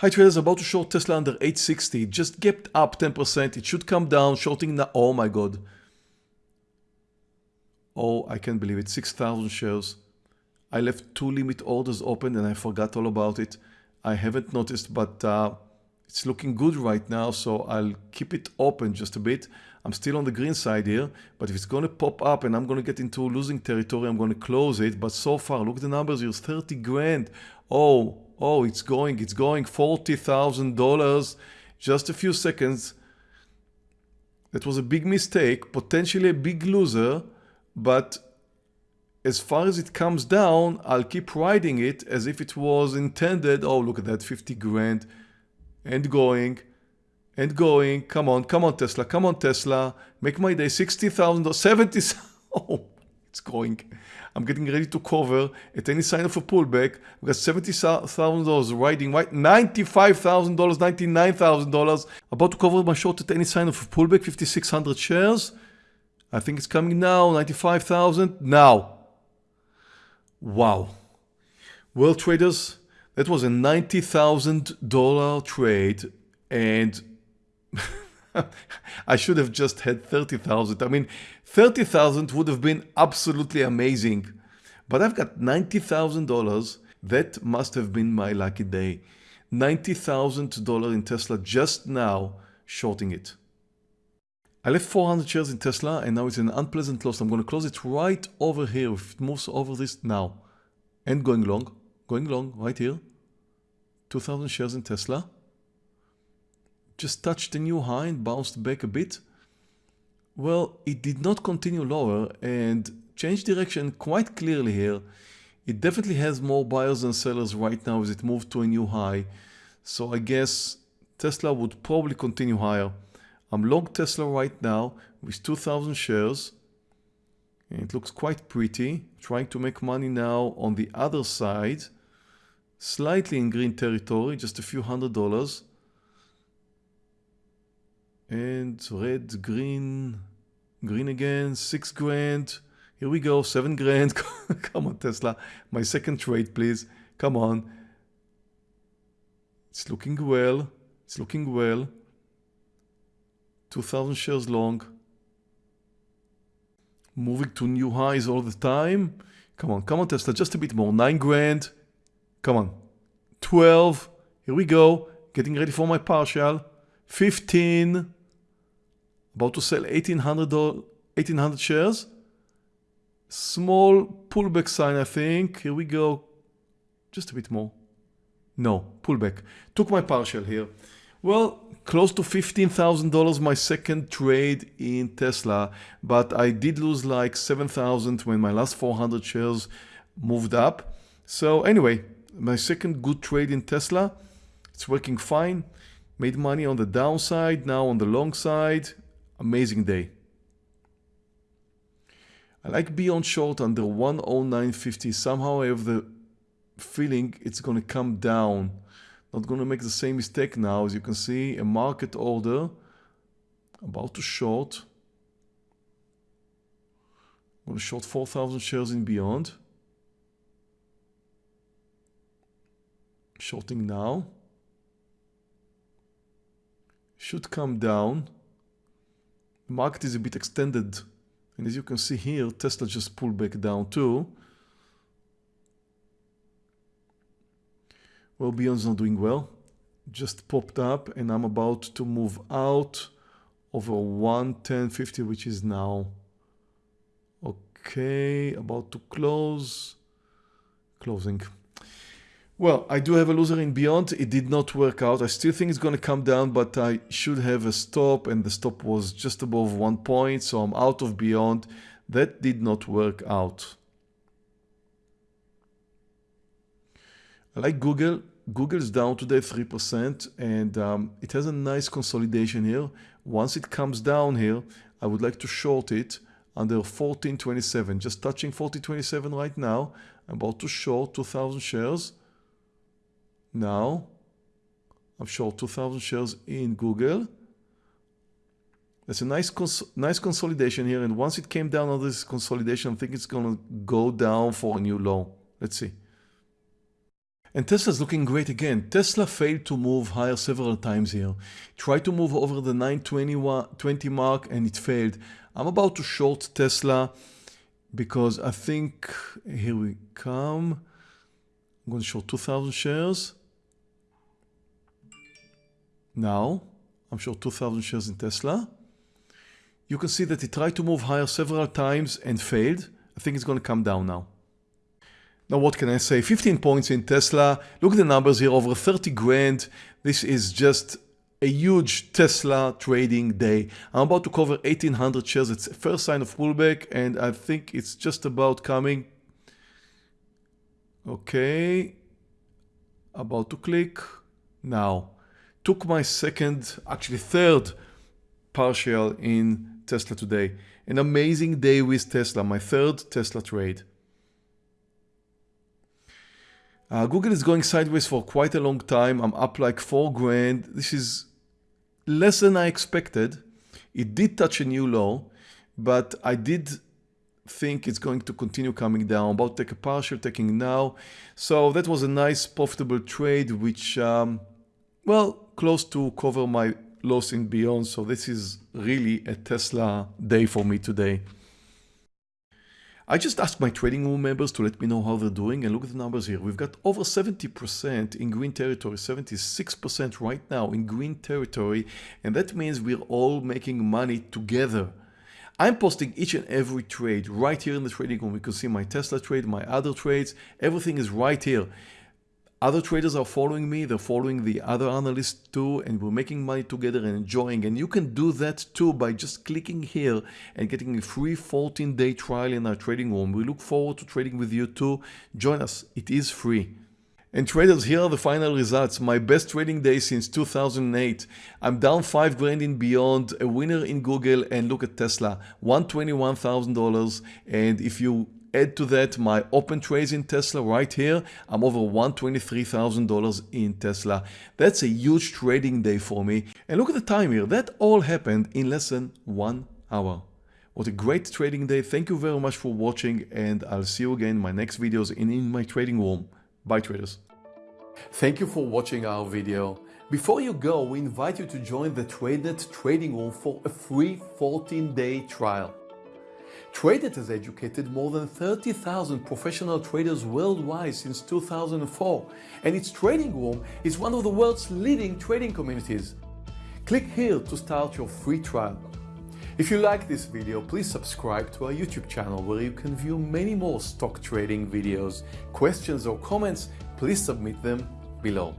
Hi traders, about to short Tesla under 860. Just gapped up 10%. It should come down. Shorting now. Oh my god. Oh, I can't believe it. 6,000 shares. I left two limit orders open and I forgot all about it. I haven't noticed, but uh, it's looking good right now. So I'll keep it open just a bit. I'm still on the green side here, but if it's going to pop up and I'm going to get into losing territory, I'm going to close it. But so far, look at the numbers here, 30 grand. Oh, oh, it's going, it's going, $40,000, just a few seconds. That was a big mistake, potentially a big loser, but as far as it comes down, I'll keep riding it as if it was intended. Oh, look at that, 50 grand and going and going. Come on, come on, Tesla, come on, Tesla. Make my day 60,000 or 70. Oh, it's going. I'm getting ready to cover at any sign of a pullback. We got $70,000 riding right, $95,000, $99,000. About to cover my short at any sign of a pullback, 5,600 shares. I think it's coming now, 95,000 now. Wow. Well, traders, that was a $90,000 trade and I should have just had 30,000. I mean, 30,000 would have been absolutely amazing. But I've got $90,000. That must have been my lucky day. $90,000 in Tesla just now shorting it. I left 400 shares in Tesla and now it's an unpleasant loss. I'm going to close it right over here. If it moves over this now and going long, going long right here. 2,000 shares in Tesla just touched a new high and bounced back a bit? Well, it did not continue lower and changed direction quite clearly here. It definitely has more buyers than sellers right now as it moved to a new high. So I guess Tesla would probably continue higher. I'm long Tesla right now with 2,000 shares. And it looks quite pretty. Trying to make money now on the other side. Slightly in green territory, just a few hundred dollars and red, green, green again, six grand. Here we go, seven grand. Come on, Tesla. My second trade, please. Come on. It's looking well. It's looking well. 2,000 shares long. Moving to new highs all the time. Come on, come on, Tesla. Just a bit more. Nine grand. Come on. 12. Here we go. Getting ready for my partial. 15 about to sell 1800 1800 shares. Small pullback sign I think. Here we go. Just a bit more. No pullback. Took my partial here. Well close to $15,000 my second trade in Tesla. But I did lose like 7,000 when my last 400 shares moved up. So anyway my second good trade in Tesla. It's working fine. Made money on the downside now on the long side amazing day. I like beyond short under 109.50. Somehow I have the feeling it's going to come down. Not going to make the same mistake now. As you can see, a market order about to short. I'm going to short 4,000 shares in beyond. Shorting now. Should come down. Market is a bit extended. And as you can see here, Tesla just pulled back down too. Well, Beyond's not doing well. Just popped up and I'm about to move out over 110.50, which is now. Okay, about to close. Closing. Well, I do have a loser in Beyond. It did not work out. I still think it's going to come down, but I should have a stop and the stop was just above one point. So I'm out of Beyond. That did not work out. I like Google. Google is down today 3% and um, it has a nice consolidation here. Once it comes down here, I would like to short it under 1427. Just touching 1427 right now. I'm about to short 2000 shares. Now, I'm short 2,000 shares in Google. That's a nice cons nice consolidation here, and once it came down on this consolidation, I think it's going to go down for a new low. Let's see. And Tesla's looking great again. Tesla failed to move higher several times here. Tried to move over the 920 mark and it failed. I'm about to short Tesla because I think, here we come. I'm going to short 2,000 shares. Now, I'm sure 2,000 shares in Tesla. You can see that it tried to move higher several times and failed. I think it's going to come down now. Now what can I say? 15 points in Tesla. Look at the numbers here, over 30 grand. This is just a huge Tesla trading day. I'm about to cover 1800 shares. It's first sign of pullback and I think it's just about coming. Okay. About to click. Now. Took my second, actually third partial in Tesla today. An amazing day with Tesla, my third Tesla trade. Uh, Google is going sideways for quite a long time. I'm up like four grand. This is less than I expected. It did touch a new low, but I did think it's going to continue coming down. About take a partial taking now. So that was a nice profitable trade, which, um, well, close to cover my loss in beyond. So this is really a Tesla day for me today. I just asked my trading room members to let me know how they're doing and look at the numbers here. We've got over 70% in green territory, 76% right now in green territory. And that means we're all making money together. I'm posting each and every trade right here in the trading room. You can see my Tesla trade, my other trades, everything is right here. Other traders are following me, they're following the other analysts too, and we're making money together and enjoying. And you can do that too by just clicking here and getting a free 14 day trial in our trading room. We look forward to trading with you too. Join us, it is free. And traders, here are the final results. My best trading day since 2008. I'm down 5 grand in Beyond, a winner in Google, and look at Tesla, $121,000. And if you Add to that my open trades in Tesla right here. I'm over $123,000 in Tesla. That's a huge trading day for me. And look at the time here. That all happened in less than one hour. What a great trading day. Thank you very much for watching and I'll see you again in my next videos and in my trading room. Bye traders. Thank you for watching our video. Before you go, we invite you to join the TradeNet trading room for a free 14-day trial. TradeNet has educated more than 30,000 professional traders worldwide since 2004, and its trading room is one of the world's leading trading communities. Click here to start your free trial. If you like this video, please subscribe to our YouTube channel where you can view many more stock trading videos. Questions or comments, please submit them below.